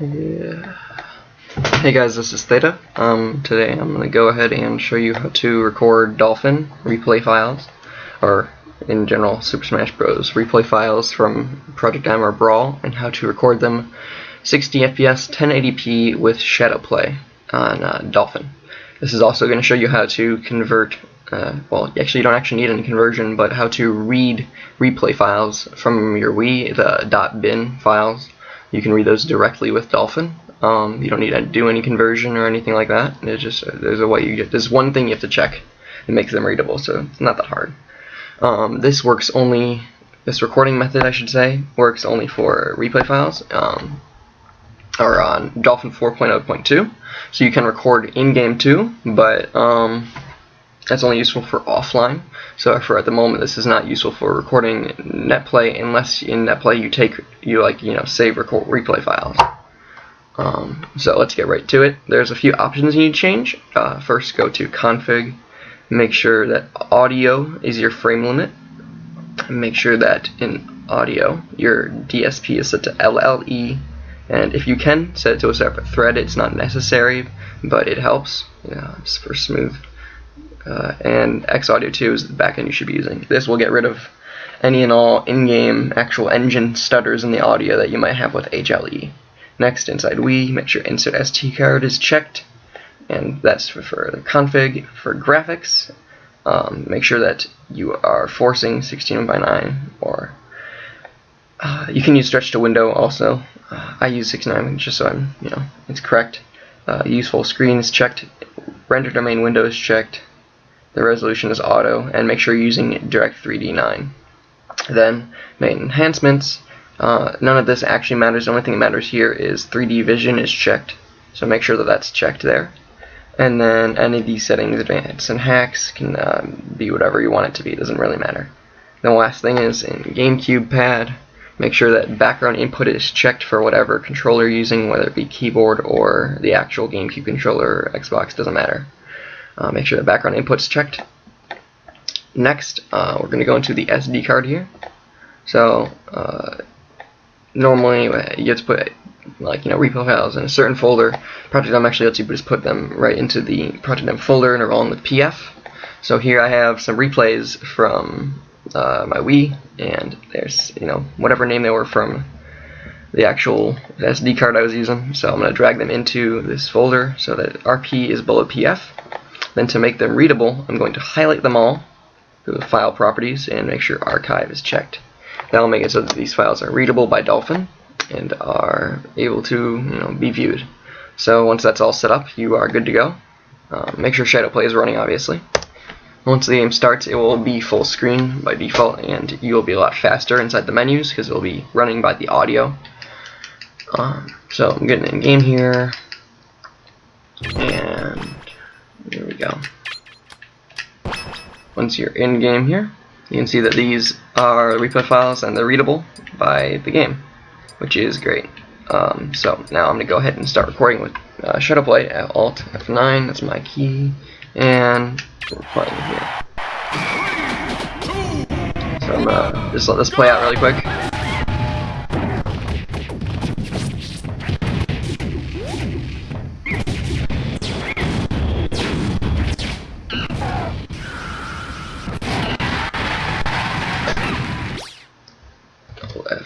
Yeah. Hey guys, this is Theta. Um, today I'm going to go ahead and show you how to record Dolphin replay files, or in general Super Smash Bros. replay files from Project M or Brawl, and how to record them 60 FPS 1080p with Shadow Play on uh, Dolphin. This is also going to show you how to convert, uh, well actually you don't actually need any conversion, but how to read replay files from your Wii, the .bin files. You can read those directly with Dolphin um, you don't need to do any conversion or anything like that. It's just there's a way you get. There's one thing you have to check that makes them readable, so it's not that hard. Um, this works only. This recording method, I should say, works only for replay files. Um, or on Dolphin 4.0.2, so you can record in-game too, but um, that's only useful for offline. So for at the moment, this is not useful for recording NetPlay unless in NetPlay you take you like you know save record replay files. Um, so let's get right to it. There's a few options you need to change. Uh, first, go to config. Make sure that audio is your frame limit. Make sure that in audio your DSP is set to LLE. And if you can, set it to a separate thread. It's not necessary, but it helps. Yeah, for smooth. Uh, and XAudio2 is the backend you should be using. This will get rid of any and all in-game actual engine stutters in the audio that you might have with HLE. Next, inside Wii, make sure Insert SD card is checked, and that's for, for the config. For graphics, um, make sure that you are forcing 16 by 9 or uh, you can use stretch to window also. Uh, I use 69 just so I'm, you know, it's correct. Uh, useful screen is checked, render to main window is checked, the resolution is auto, and make sure you're using Direct 3D 9. Then, main enhancements, uh, none of this actually matters. The only thing that matters here is 3D vision is checked. So make sure that that's checked there. And then any of these settings, advanced and hacks, can uh, be whatever you want it to be. It doesn't really matter. The last thing is in GameCube pad, make sure that background input is checked for whatever controller you're using, whether it be keyboard or the actual GameCube controller Xbox, doesn't matter. Uh, make sure the background input's checked. Next, uh, we're going to go into the SD card here. So, uh, normally you get to put like you know repo files in a certain folder. Project M actually lets you just put them right into the Project M folder and they're all in the PF. So here I have some replays from uh, my Wii, and there's you know whatever name they were from the actual SD card I was using. So I'm going to drag them into this folder so that RP is below PF. Then to make them readable, I'm going to highlight them all, go to File Properties, and make sure Archive is checked. That will make it so that these files are readable by Dolphin and are able to you know, be viewed. So once that's all set up, you are good to go. Uh, make sure Shadow Play is running, obviously. Once the game starts, it will be full screen by default, and you will be a lot faster inside the menus because it will be running by the audio. Um, so I'm getting in game here, and we go. Once you're in game here, you can see that these are replay files and they're readable by the game, which is great. Um, so now I'm going to go ahead and start recording with uh, Shadowplay at Alt F9, that's my key, and we're playing here. So I'm to just let this play out really quick.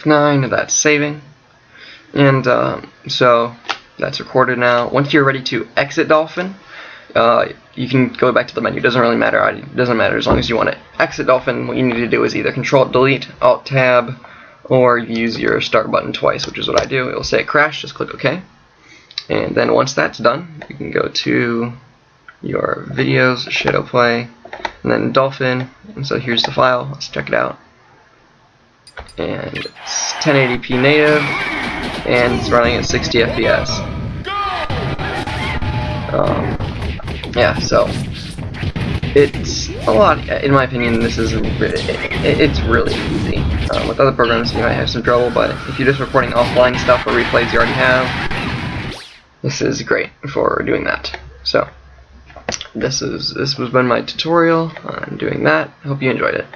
9 that's saving. And uh, so that's recorded now. Once you're ready to exit Dolphin, uh, you can go back to the menu. It doesn't really matter. It doesn't matter as long as you want to exit Dolphin. What you need to do is either Control Delete, Alt Tab, or use your start button twice, which is what I do. It will say it crashed. Just click OK. And then once that's done, you can go to your videos, Shadow Play, and then Dolphin. And so here's the file. Let's check it out and it's 1080p native and it's running at 60 FPS um, yeah so it's a lot in my opinion this is it's really easy. Um, with other programs you might have some trouble but if you're just recording offline stuff or replays you already have this is great for doing that. So this is this was been my tutorial on doing that. Hope you enjoyed it